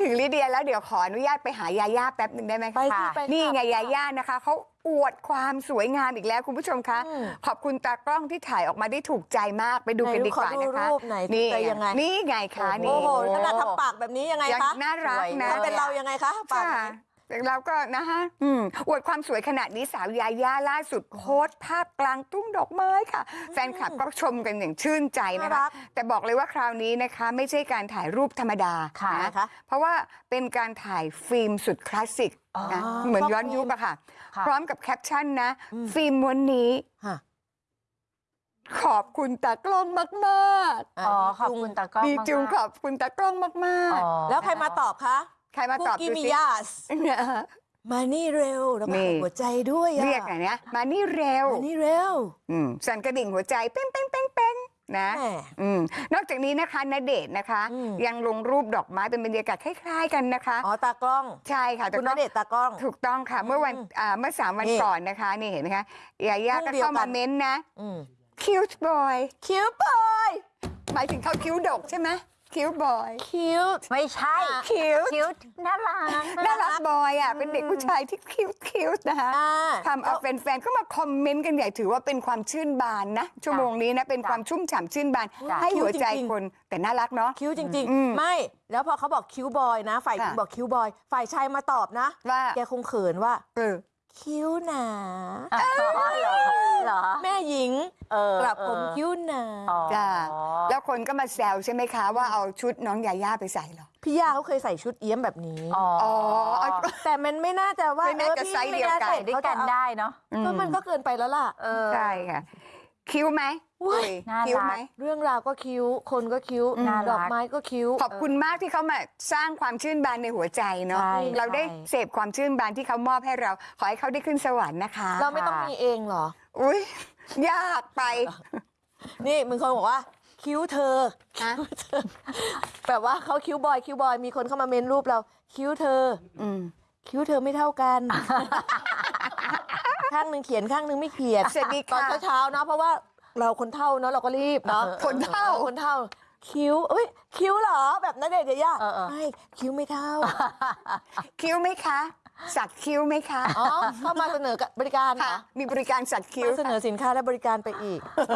ถึงลิเดียแล้วเดี๋ยวขออนุญาตไปหายาย่าแป๊บหนึ่งได้ไหมไปคะที่ไปนี่ไงค่ะยาย่านะคะเขาอวดความสวยงามอีกแล้วคุณผู้ชมคะอืมขอบคุณตากล้องที่ถ่ายออกมาได้ถูกใจมากไปดูกันไหนดีกว่าขอดูนะคะรูปหน่อยนี่ถูกใจยังไง นี่ไงคะนี่โอ้โหขนาดทำปากแบบนี้ยังไงยังคะน่ารักนะ ถ้าเป็นเรายังไงคะปาก ค่ะ เราก็นะคะอืมอวดความสวยขนาดนี้สาวยาย่าล่าสุดโพสต์ภาพกลางทุ่งดอกไม้ค่ะ แฟนคลับก็ชมกันอย่างชื่นใจน่านะรัคะกแต่บอกเลยว่าคราวนี้นะคะ ไม่ใช่การถ่ายรูปธรรมดาค่ะนะนะคะเพราะว่าเป็นการถ่ายฟิล์มสุดคลาสสิกอ๋อนะเหมือนชอบย้อนฟิล์มยุคอะค่ะค่ะ พร้อมกับแคปชั่นนะอืมฟิล์มม้วนนี้ฮะขอบคุณตากล้องมากอ๋อขอบคุณตากล้องๆดีจุงมากๆขอบคุณตากล้องมากอ๋อแล้วใครมาตอบคะๆ ใครมาตอบกี้ดูมิสิยาส เนี่ยมานี่เร็วแล้วก็นี่หัวใจด้วยอะเรียกอะไรเนี่ยมานี่เร็วมานี่เร็วอืมสั่นกระดิ่งหัวใจเป้งเป้งเป้งเป้งนะ แหม อืมนอกจากนี้นะคะณเดชน์นะคะ อืม ยังลงรูปดอกไม้เป็นบรรยากาศคล้ายๆ กันนะคะ อ๋อตากล้อง ใช่ค่ะแต่คุณณก็เดชน์ตากล้อง ถูกต้องค่ะ เมื่อวันอืมอ่าเมื่อสามวันนี่ก่อนนะคะ นี่เห็นไหมคะยาย่ารูก็ปเดียวเข้ากัมาน เม้นต์นะ อืมคิวบอยคิ้วบอยหมายถึงเขาคิ้วดกใช่ไหม คิ้วบอย คิ้วไม่ใช่ คิ้วคิ้วน่ารัก น่ารักบอยอะ เป็นเด็กผู้ชายที่คิ้วคิ้วนะคะอ่าทำเอาแฟนๆก็มาคอมเมนต์กันใหญ่ถือว่าเป็นความชื่นบานนะ ชั่วโมงนี้นะ เป็นความชุ่มฉ่ำชื่นบานจ้ะให้หัวใจจริงๆคนแต่น่ารักเนาะคิ้วจริงอืมๆไม่ แล้วพอเขาบอกคิ้วบอยนะ ฝ่ายหญิงค่ะบอกคิ้วบอย ฝ่ายชายมาตอบนะว่าแกคงเขินว่าเออ คิ้วหนาอ๋อเหรอเหรอ แม่หญิงเออกลับผมเออคิ้วหนาอ๋อจ้าแล้วคนก็มาแซวใช่ไหมคะว่าเอาชุดน้องยาย่าไปใส่เหรอ พี่ย่าเขาเคยใส่ชุดเอี้ยมแบบนี้ อ๋ออ๋อเอา แต่มันไม่น่าจะว่าไม่น่าจะออพี่ไซส์เดียวกันไม่าใส่ด้วยกันได้เนาะก็มันก็เกินไปแล้วล่ะ เออ ใช่ค่ะ คิ้วไหมอุ๊ยอุ๊ยน่ารักคิ้วไหมเรื่องราวก็คิ้ว คนก็คิ้วน่ารักดอกไม้ก็คิ้ว ขอบคุณมากที่เขามาสร้างความชื่นบานในหัวใจเนาะใช่เราได้ใช่ เสพความชื่นบานที่เขามอบให้เรา ขอให้เขาได้ขึ้นสวรรค์นะคะเราไม่ต้องมีเองเหรอ อุ้ยยากไปนี่มึงคนบอกว่า คิ้วเธอฮะคิ้วเธอแบบว่าเขาคิ้วบอยคิ้วบอยมีคนเข้ามาเมนรูปเรา คิ้วเธอ อืมคิ้วเธอไม่เท่ากัน ข้างหนึ่งเขียนข้างหนึ่งไม่เขียนสวัสดีตอนค่ะ เช้าๆเนาะเพราะว่าเราคนเท่าเนาะเราก็รีบเนาะคนเท่าคนเท่า คิ้วเอ้ยคิ้วเหรอแบบนั้นเด็ดเดียเออเออ ไม่คิ้วไม่เท่าคิ้วไหมคะ สักคิ้วไหมคะอ๋อเข้ามาเสนอบริการเหรค่ะ อมีบริการสักคิ้ว มาเสนอสินค้าและบริการไปอีก